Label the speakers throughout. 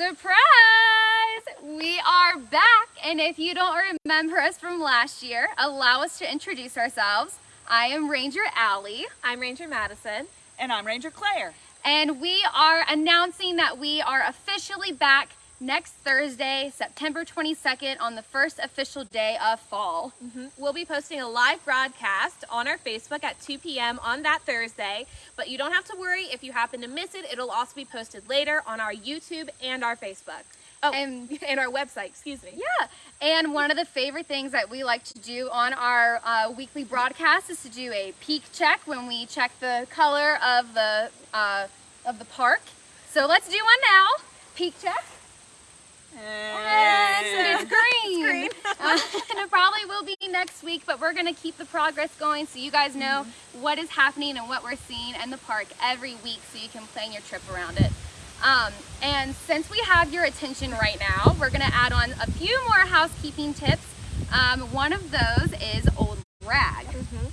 Speaker 1: Surprise! We are back, and if you don't remember us from last year, allow us to introduce ourselves. I am Ranger Allie.
Speaker 2: I'm Ranger Madison.
Speaker 3: And I'm Ranger Claire.
Speaker 1: And we are announcing that we are officially back next Thursday, September 22nd, on the first official day of fall.
Speaker 2: Mm -hmm. We'll be posting a live broadcast on our Facebook at 2 p.m. on that Thursday, but you don't have to worry if you happen to miss it. It'll also be posted later on our YouTube and our Facebook. Oh, and, and our website, excuse me.
Speaker 1: Yeah, and one of the favorite things that we like to do on our uh, weekly broadcast is to do a peak check when we check the color of the, uh, of the park. So let's do one now. Peak check.
Speaker 3: And
Speaker 1: it's green. It's green. uh, and it probably will be next week, but we're going to keep the progress going so you guys know mm -hmm. what is happening and what we're seeing in the park every week so you can plan your trip around it. Um, and since we have your attention right now, we're going to add on a few more housekeeping tips. Um, one of those is Old Rag. Mm -hmm.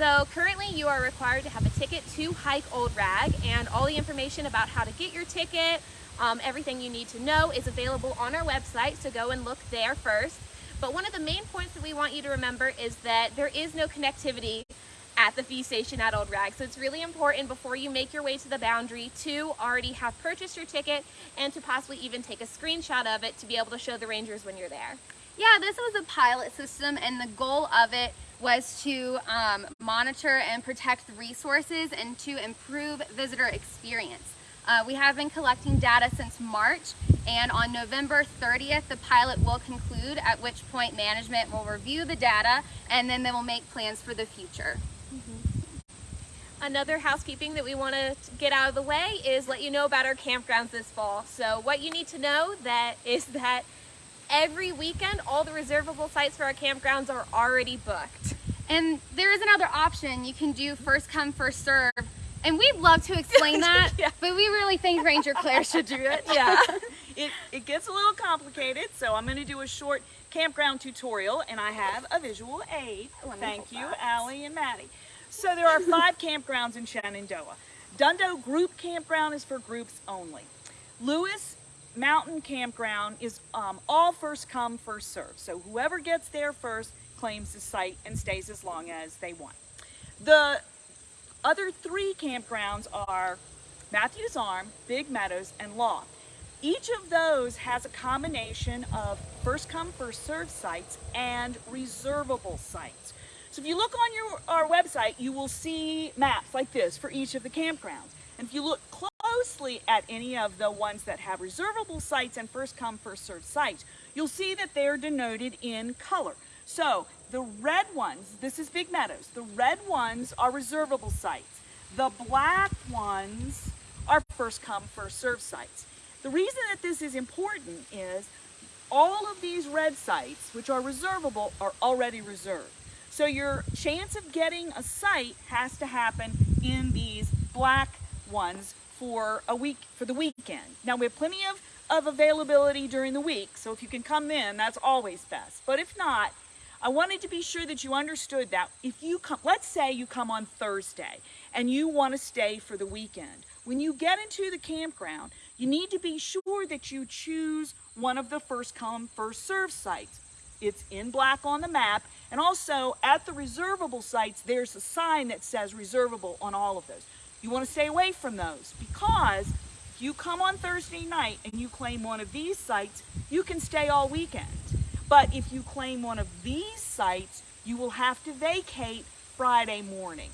Speaker 2: So currently you are required to have a ticket to hike Old Rag and all the information about how to get your ticket, um, everything you need to know is available on our website, so go and look there first. But one of the main points that we want you to remember is that there is no connectivity at the fee station at Old Rag. So it's really important before you make your way to the boundary to already have purchased your ticket and to possibly even take a screenshot of it to be able to show the rangers when you're there.
Speaker 1: Yeah, this was a pilot system and the goal of it was to um, monitor and protect the resources and to improve visitor experience. Uh, we have been collecting data since March and on November 30th the pilot will conclude at which point management will review the data and then they will make plans for the future. Mm -hmm.
Speaker 2: Another housekeeping that we want to get out of the way is let you know about our campgrounds this fall. So what you need to know that is that every weekend all the reservable sites for our campgrounds are already booked.
Speaker 1: And there is another option. You can do first come first serve and we'd love to explain that, yeah. but we really think Ranger Claire should do it.
Speaker 3: Yeah. it, it gets a little complicated, so I'm going to do a short campground tutorial, and I have a visual aid. Thank you, Allie and Maddie. So there are five campgrounds in Shenandoah. Dundo Group Campground is for groups only. Lewis Mountain Campground is um, all first come, first serve. So whoever gets there first claims the site and stays as long as they want. The other three campgrounds are Matthews Arm, Big Meadows, and Loft. Each of those has a combination of first come, first served sites and reservable sites. So if you look on your, our website, you will see maps like this for each of the campgrounds. And if you look closely at any of the ones that have reservable sites and first come, first served sites, you'll see that they're denoted in color. So the red ones, this is Big Meadows, the red ones are reservable sites. The black ones are first come, first served sites. The reason that this is important is all of these red sites, which are reservable, are already reserved. So your chance of getting a site has to happen in these black ones for a week, for the weekend. Now we have plenty of, of availability during the week, so if you can come in, that's always best. But if not, I wanted to be sure that you understood that if you come, let's say you come on Thursday and you want to stay for the weekend. When you get into the campground, you need to be sure that you choose one of the first come, first serve sites. It's in black on the map. And also at the reservable sites, there's a sign that says reservable on all of those. You want to stay away from those because if you come on Thursday night and you claim one of these sites, you can stay all weekend. But if you claim one of these sites, you will have to vacate Friday morning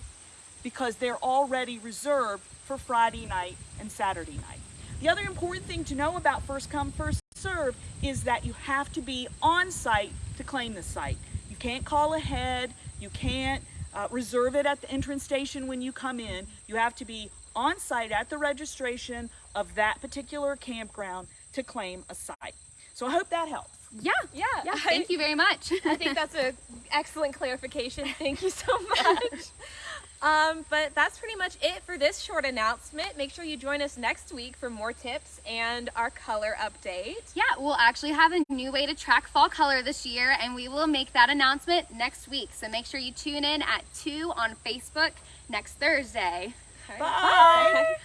Speaker 3: because they're already reserved for Friday night and Saturday night. The other important thing to know about first come, first serve is that you have to be on site to claim the site. You can't call ahead, you can't uh, reserve it at the entrance station when you come in. You have to be on site at the registration of that particular campground to claim a site. So I hope that helps.
Speaker 1: Yeah, yeah, yeah. Thank you very much.
Speaker 2: I think that's an excellent clarification. Thank you so much. um, but that's pretty much it for this short announcement. Make sure you join us next week for more tips and our color update.
Speaker 1: Yeah, we'll actually have a new way to track fall color this year, and we will make that announcement next week. So make sure you tune in at 2 on Facebook next Thursday.
Speaker 3: Bye. Bye.